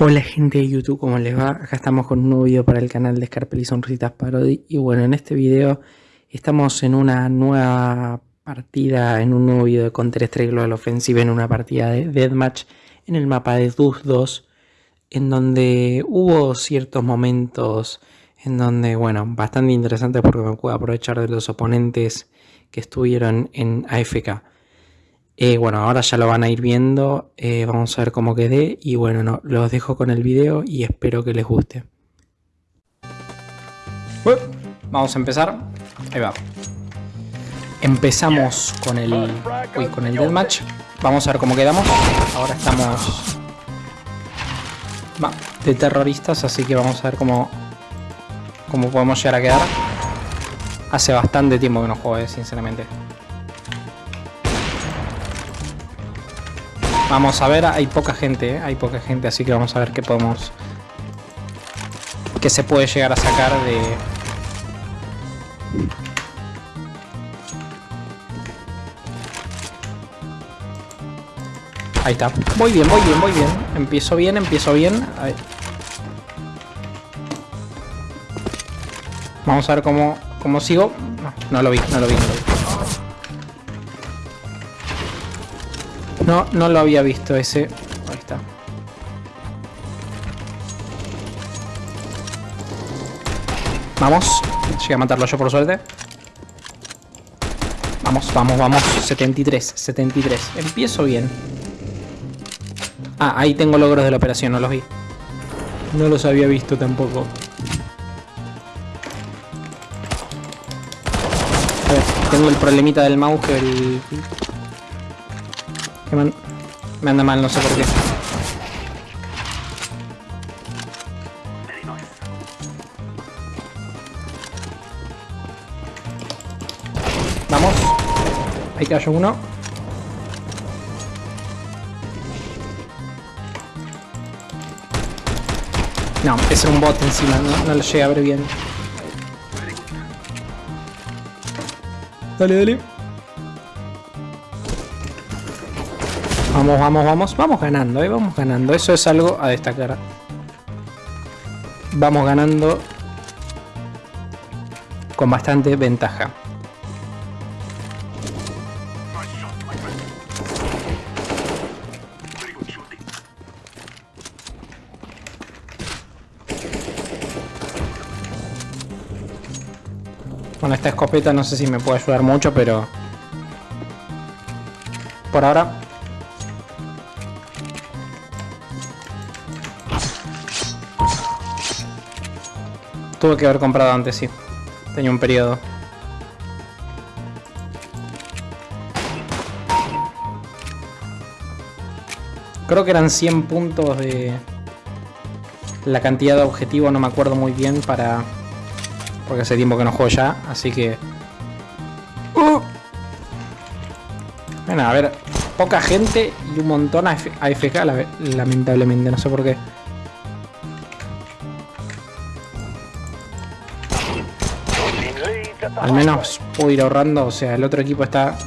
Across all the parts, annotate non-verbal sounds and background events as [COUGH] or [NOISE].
Hola gente de YouTube, ¿cómo les va? Acá estamos con un nuevo video para el canal de Scarpel y Sonrisitas Parody Y bueno, en este video estamos en una nueva partida, en un nuevo video de Counter-Strike Global Offensive En una partida de Deathmatch en el mapa de Dus 2 En donde hubo ciertos momentos en donde, bueno, bastante interesante porque me puedo aprovechar de los oponentes que estuvieron en AFK eh, bueno, ahora ya lo van a ir viendo, eh, vamos a ver cómo quedé y bueno, no, los dejo con el video y espero que les guste. vamos a empezar, ahí va. Empezamos con el, uy, con el deathmatch, vamos a ver cómo quedamos. Ahora estamos de terroristas, así que vamos a ver cómo, cómo podemos llegar a quedar. Hace bastante tiempo que no juego, eh, sinceramente. Vamos a ver, hay poca gente, ¿eh? hay poca gente, así que vamos a ver qué podemos... qué se puede llegar a sacar de... Ahí está. Muy bien, muy bien, muy bien. Empiezo bien, empiezo bien. Vamos a ver cómo, cómo sigo. No lo vi, no lo vi, no lo vi. No, no lo había visto ese. Ahí está. Vamos. Llegué a matarlo yo por suerte. Vamos, vamos, vamos. 73, 73. Empiezo bien. Ah, ahí tengo logros de la operación, no los vi. No los había visto tampoco. A ver, tengo el problemita del mouse que el me, anda mal, no sé por qué. Vamos. Ahí cayó uno. No, es un bot encima, no, no lo llegué a ver bien. Dale, dale. Vamos, vamos, vamos. Vamos ganando, ¿eh? Vamos ganando. Eso es algo a destacar. Vamos ganando con bastante ventaja. Con esta escopeta no sé si me puede ayudar mucho, pero... Por ahora Tuve que haber comprado antes, sí. Tenía un periodo. Creo que eran 100 puntos de... La cantidad de objetivo no me acuerdo muy bien para... Porque hace tiempo que no juego ya, así que... Uh. Bueno, a ver, poca gente y un montón AFK, lamentablemente, no sé por qué. Al menos puedo ir ahorrando, o sea, el otro equipo está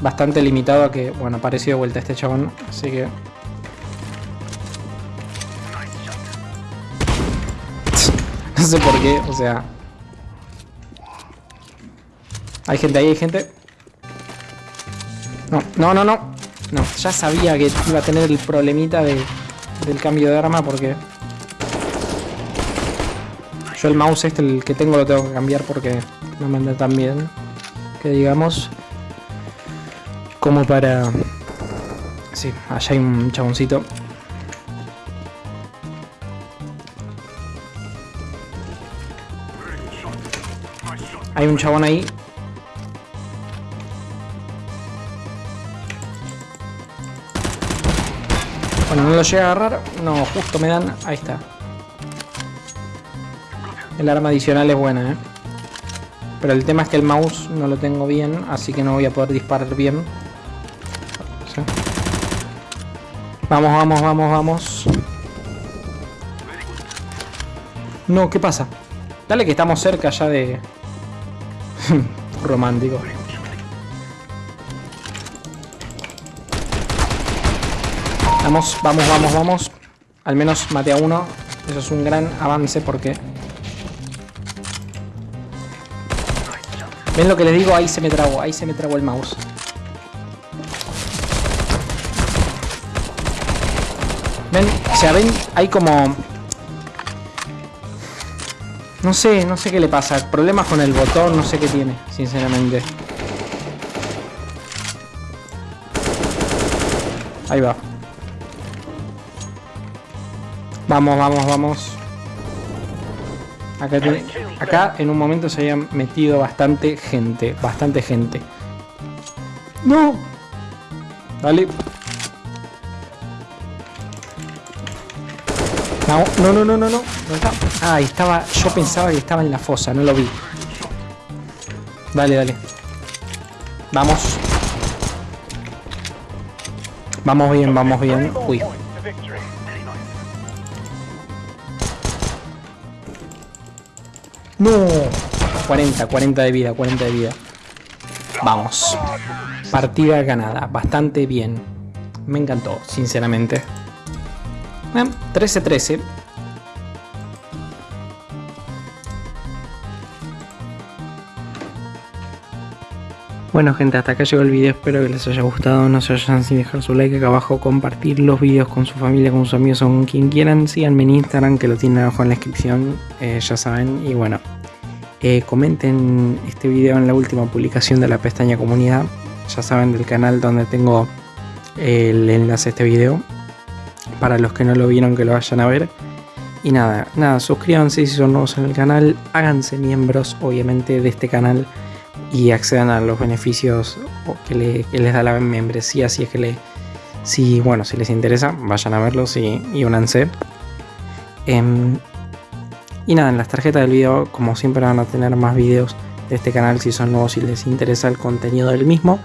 bastante limitado a que, bueno, apareció de vuelta este chabón, así que... [LAUGHS] no sé por qué, o sea... Hay gente ahí, hay gente. No, no, no, no. No, ya sabía que iba a tener el problemita de, del cambio de arma porque yo el mouse este, el que tengo, lo tengo que cambiar porque no me anda tan bien. Que digamos. Como para... Sí, allá hay un chaboncito. Hay un chabón ahí. Bueno, no lo llega a agarrar. No, justo me dan... Ahí está. El arma adicional es buena, ¿eh? Pero el tema es que el mouse no lo tengo bien, así que no voy a poder disparar bien. Vamos, vamos, vamos, vamos. No, ¿qué pasa? Dale que estamos cerca ya de... [LAUGHS] Romántico. Vamos, vamos, vamos, vamos. Al menos mate a uno. Eso es un gran avance porque... ¿Ven lo que les digo? Ahí se me trabó, ahí se me trabó el mouse. ¿Ven? O sea, ven, hay como... No sé, no sé qué le pasa. Problemas con el botón, no sé qué tiene, sinceramente. Ahí va. Vamos, vamos, vamos. Acá, acá en un momento se había metido bastante gente. Bastante gente. ¡No! Dale. No, no, no, no, no. no. Ah, estaba. Yo pensaba que estaba en la fosa, no lo vi. Dale, dale. Vamos. Vamos bien, vamos bien. Uy. No. 40, 40 de vida, 40 de vida. Vamos. Partida ganada. Bastante bien. Me encantó, sinceramente. 13-13. Bueno gente, hasta acá llegó el video, espero que les haya gustado, no se vayan sin dejar su like acá abajo, compartir los videos con su familia, con sus amigos o con quien quieran, síganme en Instagram que lo tienen abajo en la descripción, eh, ya saben, y bueno, eh, comenten este video en la última publicación de la pestaña comunidad, ya saben del canal donde tengo el enlace a este video, para los que no lo vieron que lo vayan a ver. Y nada, nada, suscríbanse si son nuevos en el canal, háganse miembros obviamente de este canal y accedan a los beneficios que, les da la membresía si es que le si bueno si les interesa vayan a verlos y, y únanse. Em, y nada en las tarjetas del video como siempre van a tener más videos de este canal si son nuevos y les interesa el contenido del mismo.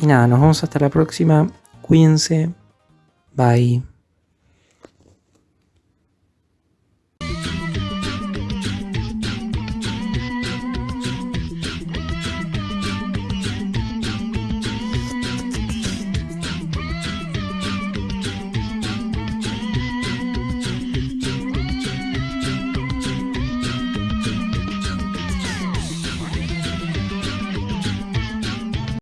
Y nada nos vemos hasta la próxima. Cuídense. Bye